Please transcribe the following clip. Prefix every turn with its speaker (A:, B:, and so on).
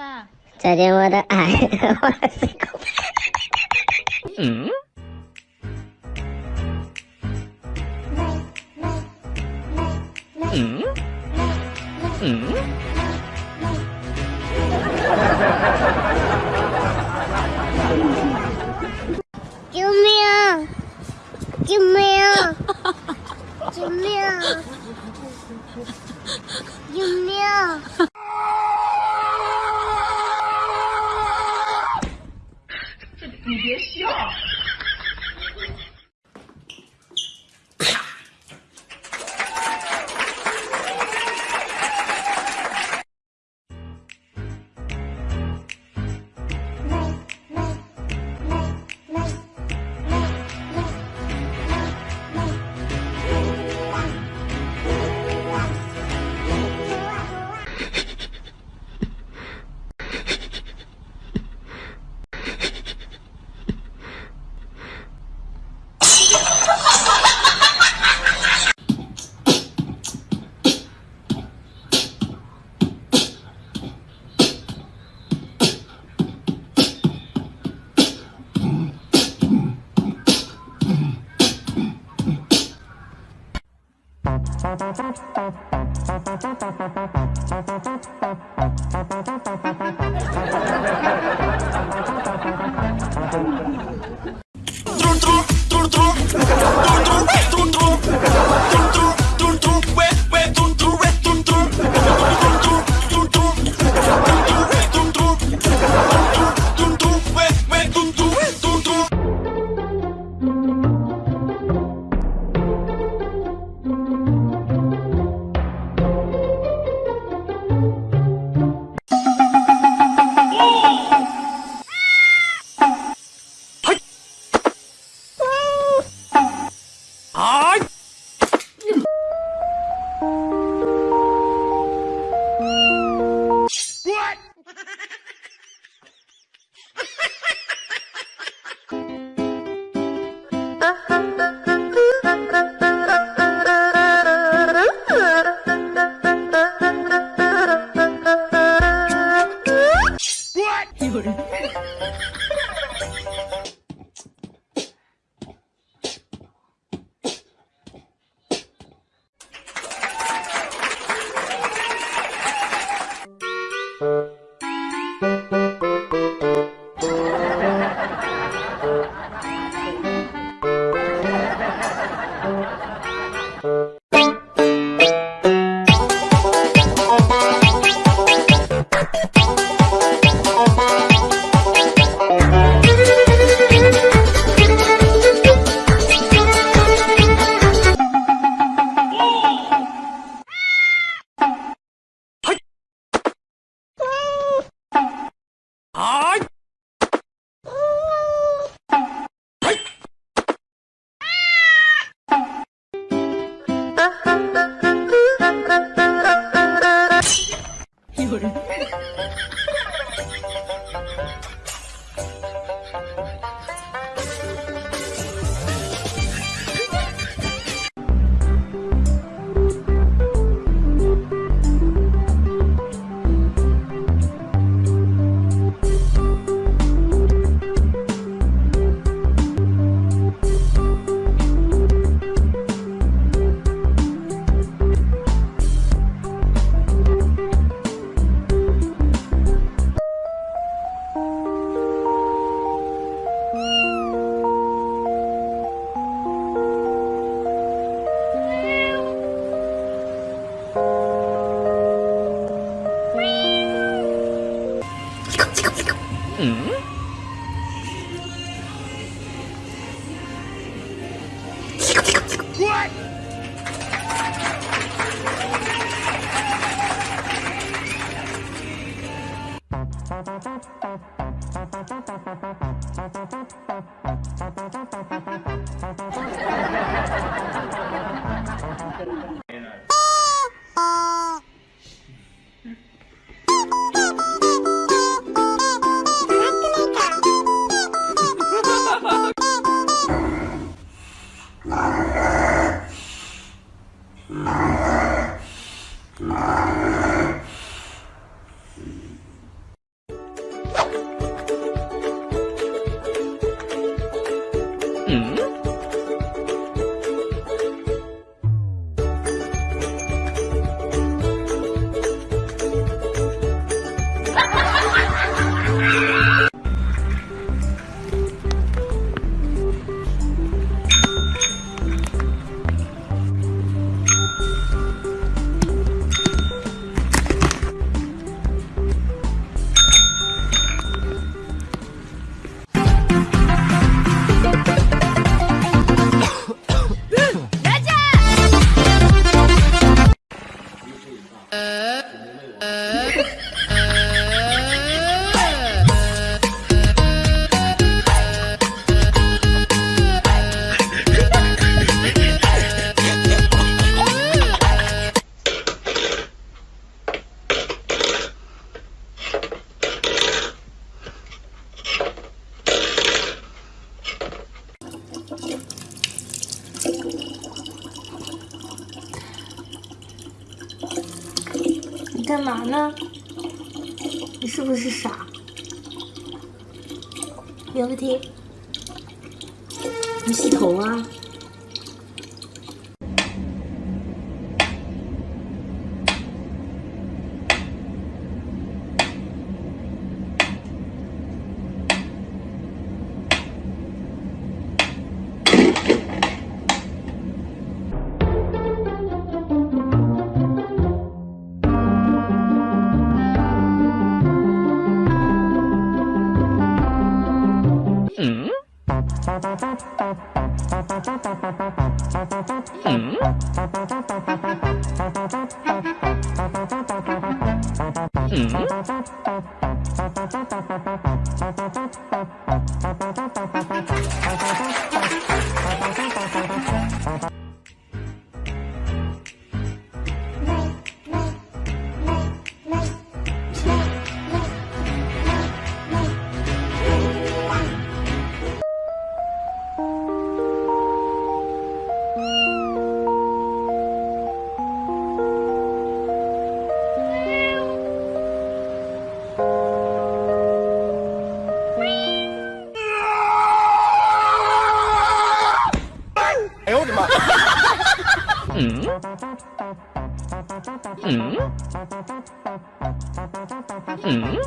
A: 爸，
B: 再见我的爱，我的心口。
C: 嗯？嗯？嗯？
D: 别笑。Thank you.
C: 有嗯。哎，哦。
A: 干嘛呢？你是不是傻？苗个婷，你洗头啊？
C: 嗯嗯嗯嗯嗯。